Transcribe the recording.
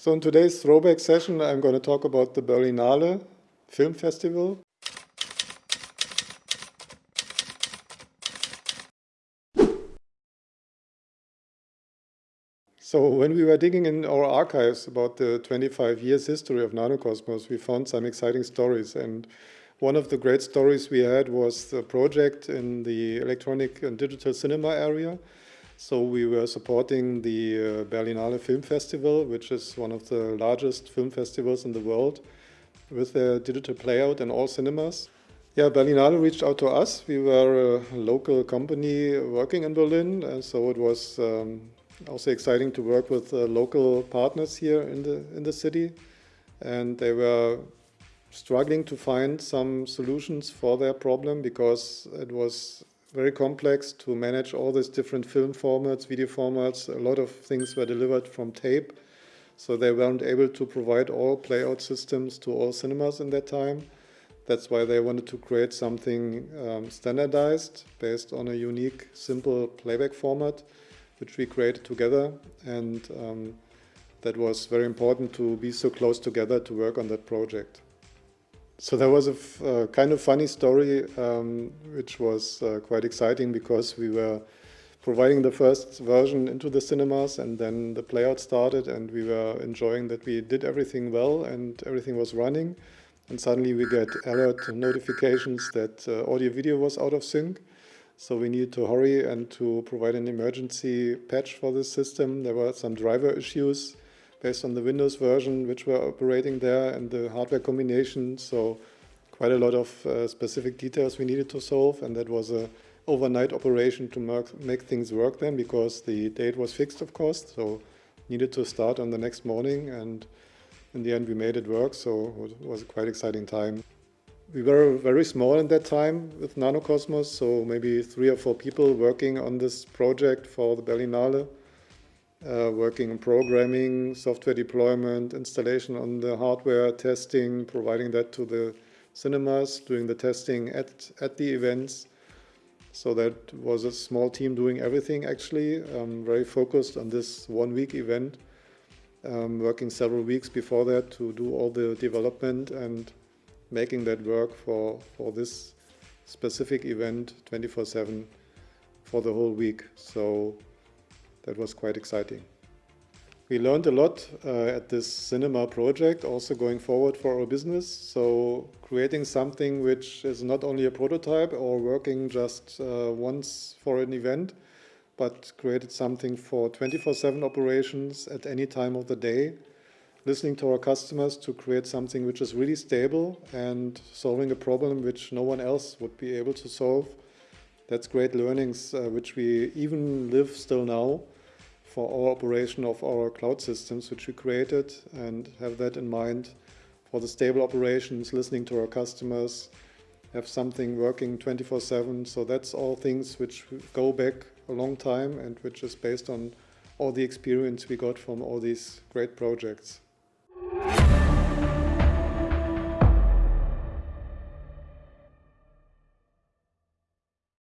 So in today's throwback session, I'm going to talk about the Berlinale Film Festival. So when we were digging in our archives about the 25 years history of Nanocosmos, we found some exciting stories. And one of the great stories we had was the project in the electronic and digital cinema area so we were supporting the uh, Berlinale Film Festival, which is one of the largest film festivals in the world, with their digital playout in all cinemas. Yeah, Berlinale reached out to us. We were a local company working in Berlin, and so it was um, also exciting to work with uh, local partners here in the in the city, and they were struggling to find some solutions for their problem because it was very complex to manage all these different film formats, video formats. A lot of things were delivered from tape, so they weren't able to provide all playout systems to all cinemas in that time. That's why they wanted to create something um, standardized based on a unique, simple playback format, which we created together. And um, that was very important to be so close together to work on that project. So there was a uh, kind of funny story, um, which was uh, quite exciting because we were providing the first version into the cinemas and then the playout started and we were enjoying that we did everything well and everything was running. And suddenly we get alert notifications that uh, audio video was out of sync. So we needed to hurry and to provide an emergency patch for this system. There were some driver issues based on the Windows version which were operating there and the hardware combination. So quite a lot of uh, specific details we needed to solve and that was a overnight operation to make things work then because the date was fixed of course so needed to start on the next morning and in the end we made it work so it was a quite exciting time. We were very small in that time with Nanocosmos so maybe three or four people working on this project for the Berlinale uh, working on programming, software deployment, installation on the hardware, testing, providing that to the cinemas, doing the testing at, at the events. So that was a small team doing everything actually, um, very focused on this one week event, um, working several weeks before that to do all the development and making that work for, for this specific event 24-7 for the whole week. So that was quite exciting. We learned a lot uh, at this cinema project, also going forward for our business. So creating something which is not only a prototype or working just uh, once for an event, but created something for 24-7 operations at any time of the day, listening to our customers to create something which is really stable and solving a problem which no one else would be able to solve. That's great learnings uh, which we even live still now for our operation of our cloud systems, which we created, and have that in mind for the stable operations, listening to our customers, have something working 24-7. So that's all things which go back a long time and which is based on all the experience we got from all these great projects.